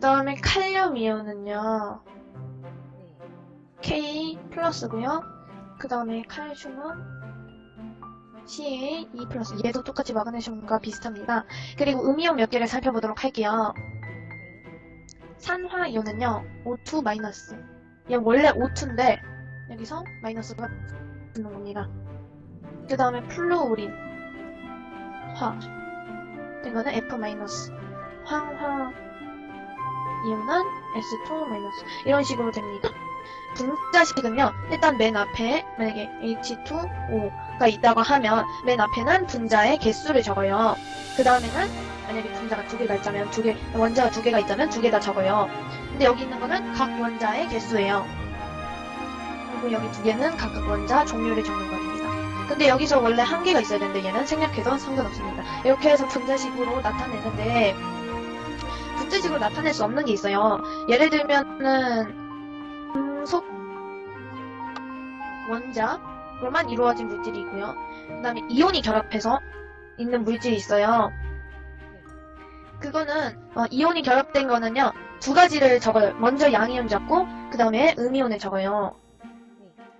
다음에 칼륨 이온은요. 네. K 플러스고요. 그 다음에 칼슘은 CA 2 플러스. 얘도 똑같이 마그네슘과 비슷합니다. 그리고 음이온 몇 개를 살펴보도록 할게요. 네. 산화 이온은요. O2 마이너스. 얘 원래 O2인데 여기서 마이너스가 붙는 겁니다. 그 다음에 플루오린 화. 이거는 F 마이너스. 황화 이온은 S2 마이너스. 이런 식으로 됩니다. 분자식은요, 일단 맨 앞에 만약에 H2O가 있다고 하면 맨 앞에는 분자의 개수를 적어요. 그 다음에는 만약에 분자가 두 개가 있다면 두 개, 원자가 두 개가 있다면 두 개 다 적어요. 근데 여기 있는 거는 각 원자의 개수예요. 그리고 여기 두 개는 각각 원자 종류를 적는 겁니다. 근데 여기서 원래 한 개가 있어야 되는데 얘는 생략해도 상관없습니다. 이렇게 해서 분자식으로 나타내는데 분자식으로 나타낼 수 없는 게 있어요. 예를 들면은 금속 원자로만 이루어진 물질이 있고요. 그 다음에 이온이 결합해서 있는 물질이 있어요. 그거는 어, 이온이 결합된 거는요 두 가지를 적어요. 먼저 양이온 적고 그 다음에 음이온을 적어요.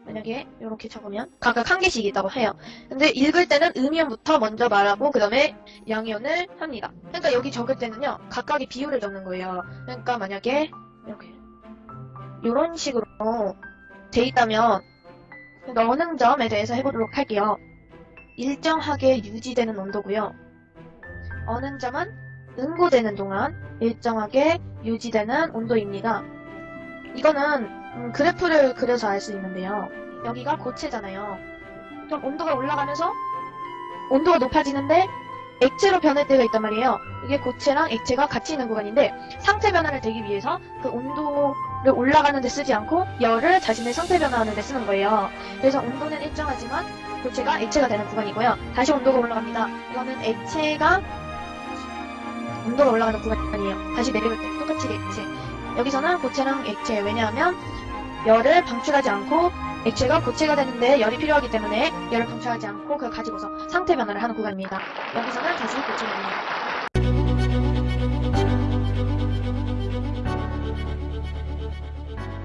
만약에 이렇게 적으면 각각 한 개씩 있다고 해요. 근데 읽을 때는 음이온부터 먼저 말하고 그 다음에 양이온을 합니다. 그러니까 여기 적을 때는요 각각의 비율을 적는 거예요. 그러니까 만약에 이렇게 이런 식으로 돼 있다면 어느 점에 대해서 해보도록 할게요. 일정하게 유지되는 온도고요. 어느 점은 응고되는 동안 일정하게 유지되는 온도입니다. 이거는 음, 그래프를 그려서 알 수 있는데요. 여기가 고체잖아요. 그럼 온도가 올라가면서 온도가 높아지는데 액체로 변할 때가 있단 말이에요. 이게 고체랑 액체가 같이 있는 구간인데 상태 변화를 되기 위해서 그 온도를 올라가는 데 쓰지 않고 열을 자신의 상태 변화하는 데 쓰는 거예요. 그래서 온도는 일정하지만 고체가 액체가 되는 구간이고요. 다시 온도가 올라갑니다. 이거는 액체가 온도가 올라가는 구간이에요. 다시 내려올 때 똑같이 액체. 여기서는 고체랑 액체. 왜냐하면 열을 방출하지 않고 액체가 고체가 되는데 열이 필요하기 때문에 열을 방출하지 않고 그걸 가지고서 상태 변화를 하는 구간입니다. 여기서는 다시 고체입니다.